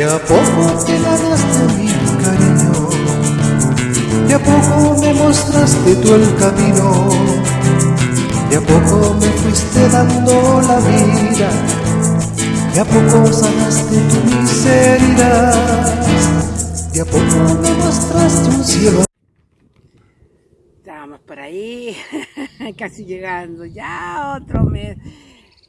De a poco te ganaste mi cariño, de a poco me mostraste tú el camino, de a poco me fuiste dando la vida, de a poco sanaste tu miseria, de a poco me mostraste un cielo. Estábamos por ahí, casi llegando, ya otro mes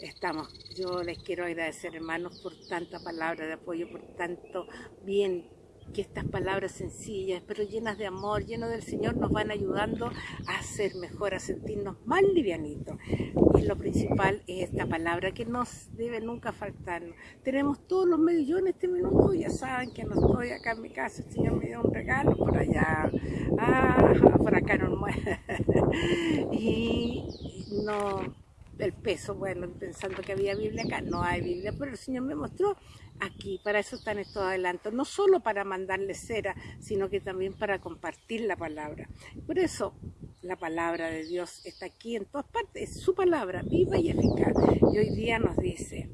estamos. Yo les quiero agradecer, hermanos, por tanta palabra de apoyo, por tanto bien que estas palabras sencillas, pero llenas de amor, llenas del Señor, nos van ayudando a ser mejor, a sentirnos más livianitos. Y lo principal es esta palabra que nos debe nunca faltarnos. Tenemos todos los medios, yo en este minuto ya saben que no estoy acá en mi casa, el Señor me dio un regalo por allá, ah, por acá no Y no el peso, bueno, pensando que había Biblia acá, no hay Biblia, pero el Señor me mostró aquí, para eso están estos adelantos, no solo para mandarle cera, sino que también para compartir la palabra. Por eso la palabra de Dios está aquí en todas partes, es su palabra, viva y eficaz. Y hoy día nos dice,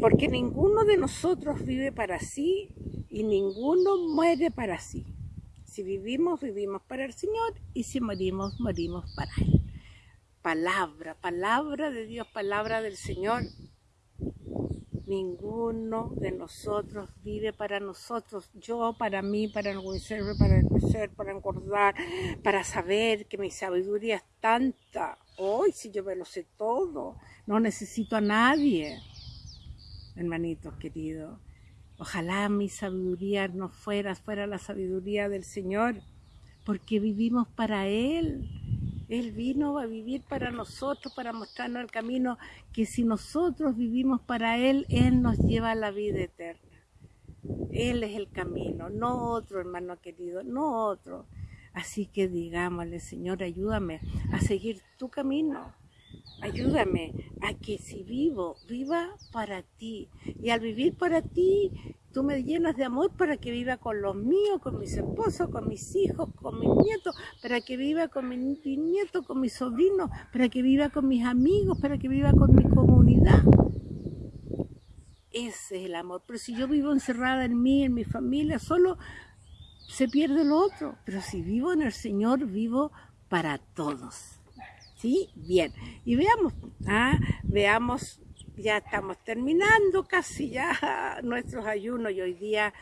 porque ninguno de nosotros vive para sí y ninguno muere para sí. Si vivimos, vivimos para el Señor y si morimos, morimos para Él palabra, palabra de Dios, palabra del Señor. Ninguno de nosotros vive para nosotros, yo para mí, para enriquecerme, para crecer, para engordar, para saber que mi sabiduría es tanta. Hoy si yo me lo sé todo, no necesito a nadie, hermanitos queridos. Ojalá mi sabiduría no fuera, fuera la sabiduría del Señor, porque vivimos para Él. Él vino a vivir para nosotros, para mostrarnos el camino que si nosotros vivimos para Él, Él nos lleva a la vida eterna. Él es el camino, no otro hermano querido, no otro. Así que digámosle, Señor, ayúdame a seguir tu camino. Ayúdame a que si vivo, viva para ti. Y al vivir para ti, tú me llenas de amor para que viva con los míos, con mis esposos, con mis hijos, con mis nietos, para que viva con mis nietos, con mis sobrinos, para que viva con mis amigos, para que viva con mi comunidad. Ese es el amor. Pero si yo vivo encerrada en mí, en mi familia, solo se pierde lo otro. Pero si vivo en el Señor, vivo para todos. ¿Sí? Bien. Y veamos, ah, veamos ya estamos terminando casi ya nuestros ayunos y hoy día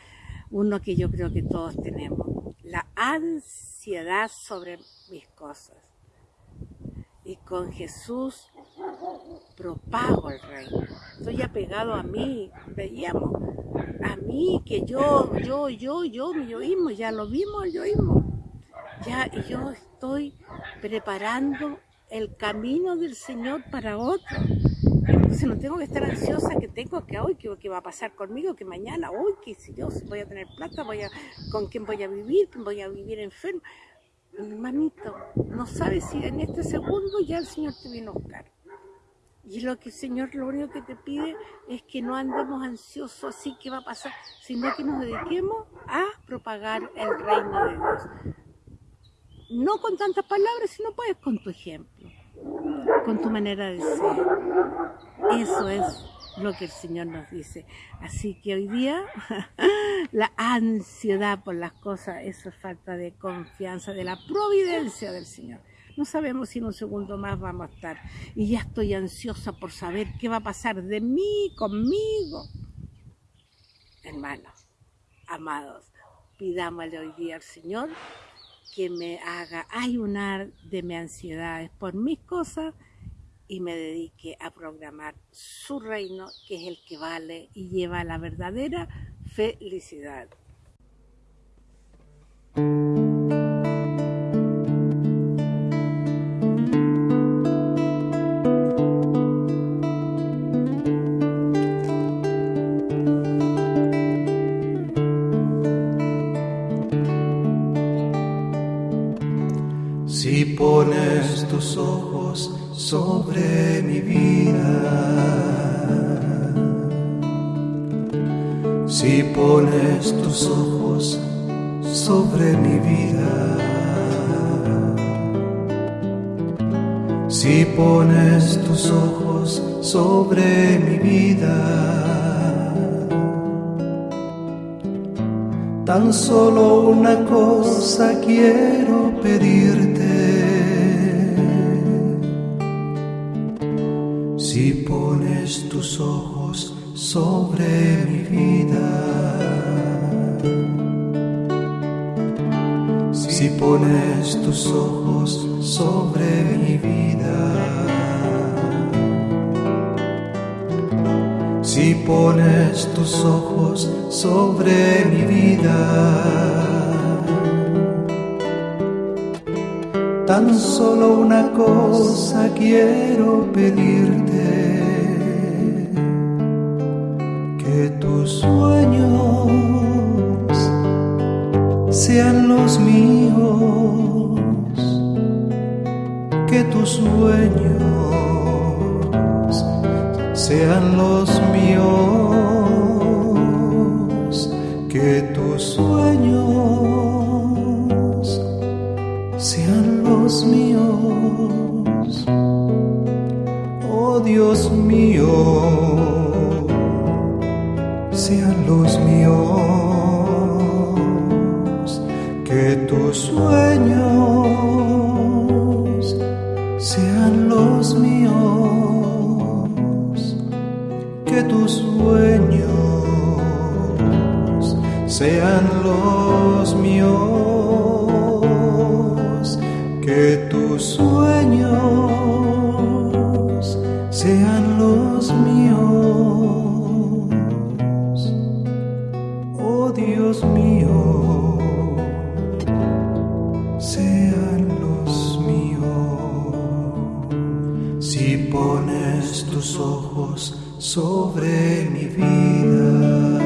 uno que yo creo que todos tenemos, la ansiedad sobre mis cosas. Y con Jesús propago el reino. Estoy apegado a mí, veíamos, a mí, que yo, yo, yo, yo, mi yoísmo, ya lo vimos el yoísmo. Ya, yo estoy preparando el camino del Señor para otros. Entonces no tengo que estar ansiosa que tengo que hoy, que, va a pasar conmigo, que mañana, hoy, que si yo voy a tener plata, voy a, con quién voy a vivir, voy a vivir enfermo. Hermanito, no sabes si en este segundo ya el Señor te vino a buscar. Y lo que el Señor lo único que te pide es que no andemos ansiosos así que va a pasar, sino que nos dediquemos a propagar el reino de Dios. No con tantas palabras, sino pues con tu ejemplo con tu manera de ser. Eso es lo que el Señor nos dice. Así que hoy día la ansiedad por las cosas, eso es falta de confianza, de la providencia del Señor. No sabemos si en un segundo más vamos a estar. Y ya estoy ansiosa por saber qué va a pasar de mí, conmigo. Hermanos, amados, pidámosle hoy día al Señor que me haga ayunar de mi ansiedades por mis cosas y me dedique a programar su reino, que es el que vale y lleva la verdadera felicidad. Pones tus ojos sobre mi vida, si pones tus ojos sobre mi vida, si pones tus ojos sobre mi vida, Tan solo una cosa quiero pedirte. Si pones tus ojos sobre mi vida, si pones tus ojos sobre mi vida, si pones tus ojos sobre mi vida, tan solo una cosa quiero pedirte, que tus sueños sean los míos, que tus sueños sean los míos, que tus sueños Dios mío, que tus sueños sean los míos, oh Dios mío, sean los míos. Si pones tus ojos sobre mi vida,